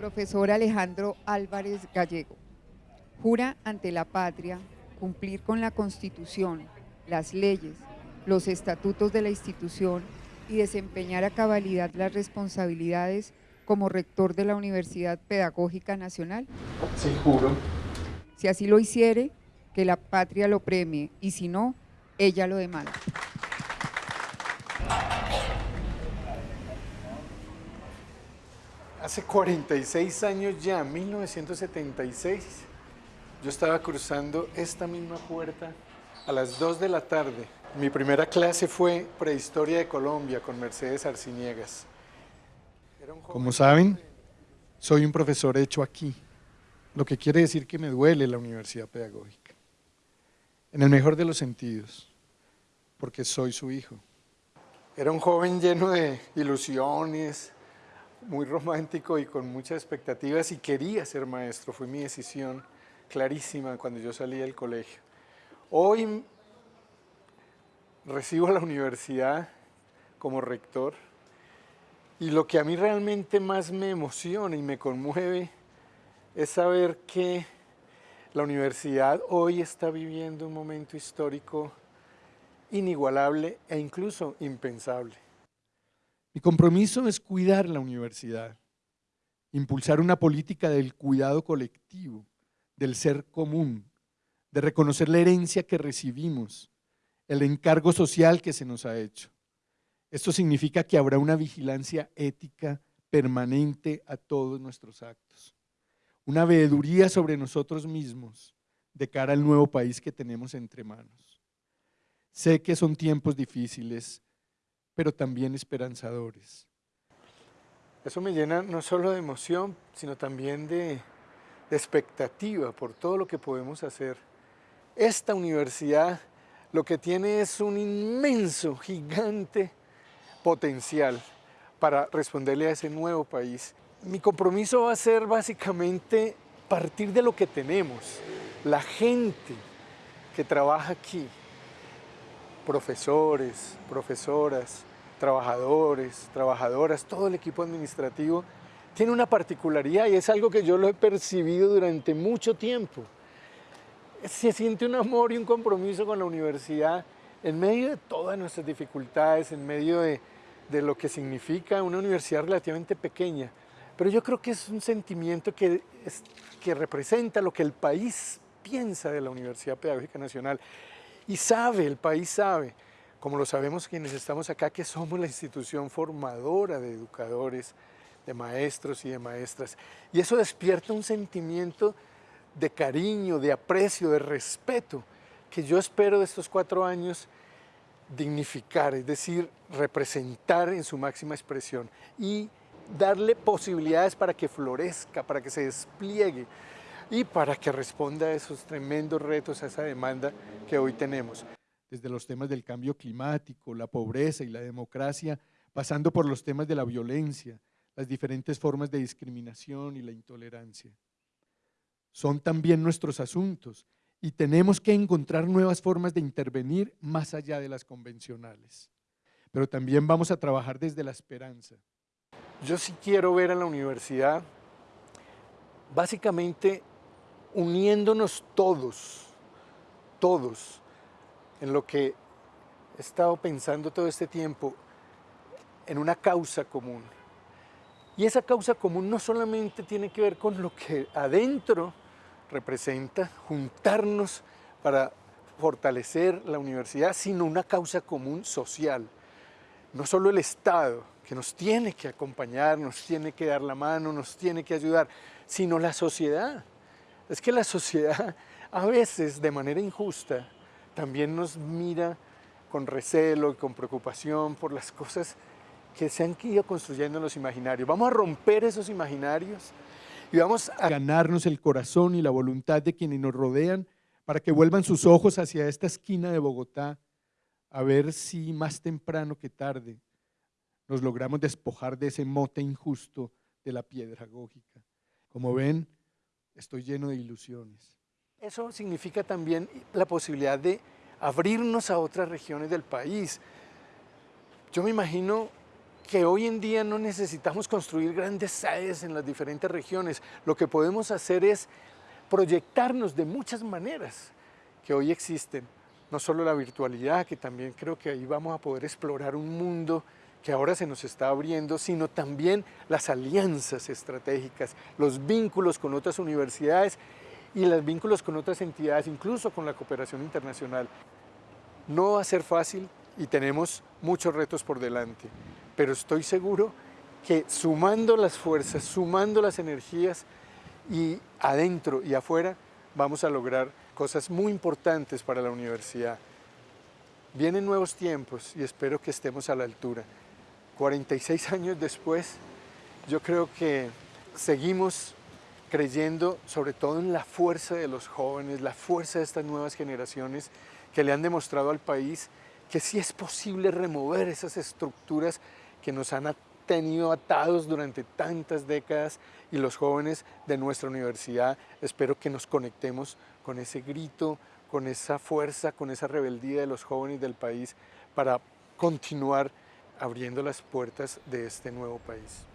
Profesor Alejandro Álvarez Gallego, jura ante la patria cumplir con la Constitución, las leyes, los estatutos de la institución y desempeñar a cabalidad las responsabilidades como rector de la Universidad Pedagógica Nacional? Sí, juro. Si así lo hiciere, que la patria lo premie y si no, ella lo demanda. Hace 46 años ya, 1976, yo estaba cruzando esta misma puerta a las 2 de la tarde. Mi primera clase fue Prehistoria de Colombia con Mercedes Arciniegas. Como saben, soy un profesor hecho aquí, lo que quiere decir que me duele la universidad pedagógica. En el mejor de los sentidos, porque soy su hijo. Era un joven lleno de ilusiones, muy romántico y con muchas expectativas y quería ser maestro, fue mi decisión clarísima cuando yo salí del colegio. Hoy recibo la universidad como rector y lo que a mí realmente más me emociona y me conmueve es saber que la universidad hoy está viviendo un momento histórico inigualable e incluso impensable. Mi compromiso es cuidar la universidad, impulsar una política del cuidado colectivo, del ser común, de reconocer la herencia que recibimos, el encargo social que se nos ha hecho. Esto significa que habrá una vigilancia ética permanente a todos nuestros actos, una veeduría sobre nosotros mismos de cara al nuevo país que tenemos entre manos. Sé que son tiempos difíciles, pero también esperanzadores. Eso me llena no solo de emoción, sino también de, de expectativa por todo lo que podemos hacer. Esta universidad lo que tiene es un inmenso, gigante potencial para responderle a ese nuevo país. Mi compromiso va a ser básicamente partir de lo que tenemos, la gente que trabaja aquí, profesores, profesoras, trabajadores, trabajadoras, todo el equipo administrativo, tiene una particularidad y es algo que yo lo he percibido durante mucho tiempo. Se siente un amor y un compromiso con la universidad en medio de todas nuestras dificultades, en medio de, de lo que significa una universidad relativamente pequeña. Pero yo creo que es un sentimiento que, es, que representa lo que el país piensa de la Universidad Pedagógica Nacional. Y sabe, el país sabe, como lo sabemos quienes estamos acá, que somos la institución formadora de educadores, de maestros y de maestras. Y eso despierta un sentimiento de cariño, de aprecio, de respeto, que yo espero de estos cuatro años dignificar, es decir, representar en su máxima expresión y darle posibilidades para que florezca, para que se despliegue y para que responda a esos tremendos retos, a esa demanda que hoy tenemos desde los temas del cambio climático, la pobreza y la democracia, pasando por los temas de la violencia, las diferentes formas de discriminación y la intolerancia. Son también nuestros asuntos y tenemos que encontrar nuevas formas de intervenir más allá de las convencionales. Pero también vamos a trabajar desde la esperanza. Yo sí quiero ver a la universidad básicamente uniéndonos todos, todos, en lo que he estado pensando todo este tiempo, en una causa común. Y esa causa común no solamente tiene que ver con lo que adentro representa, juntarnos para fortalecer la universidad, sino una causa común social. No solo el Estado, que nos tiene que acompañar, nos tiene que dar la mano, nos tiene que ayudar, sino la sociedad. Es que la sociedad a veces, de manera injusta, también nos mira con recelo y con preocupación por las cosas que se han ido construyendo en los imaginarios. Vamos a romper esos imaginarios y vamos a ganarnos el corazón y la voluntad de quienes nos rodean para que vuelvan sus ojos hacia esta esquina de Bogotá a ver si más temprano que tarde nos logramos despojar de ese mote injusto de la piedra gógica. Como ven, estoy lleno de ilusiones. Eso significa también la posibilidad de abrirnos a otras regiones del país. Yo me imagino que hoy en día no necesitamos construir grandes sedes en las diferentes regiones. Lo que podemos hacer es proyectarnos de muchas maneras que hoy existen. No solo la virtualidad, que también creo que ahí vamos a poder explorar un mundo que ahora se nos está abriendo, sino también las alianzas estratégicas, los vínculos con otras universidades y los vínculos con otras entidades, incluso con la cooperación internacional. No va a ser fácil y tenemos muchos retos por delante, pero estoy seguro que sumando las fuerzas, sumando las energías y adentro y afuera, vamos a lograr cosas muy importantes para la universidad. Vienen nuevos tiempos y espero que estemos a la altura. 46 años después, yo creo que seguimos creyendo sobre todo en la fuerza de los jóvenes, la fuerza de estas nuevas generaciones que le han demostrado al país que sí es posible remover esas estructuras que nos han tenido atados durante tantas décadas y los jóvenes de nuestra universidad espero que nos conectemos con ese grito, con esa fuerza, con esa rebeldía de los jóvenes del país para continuar abriendo las puertas de este nuevo país.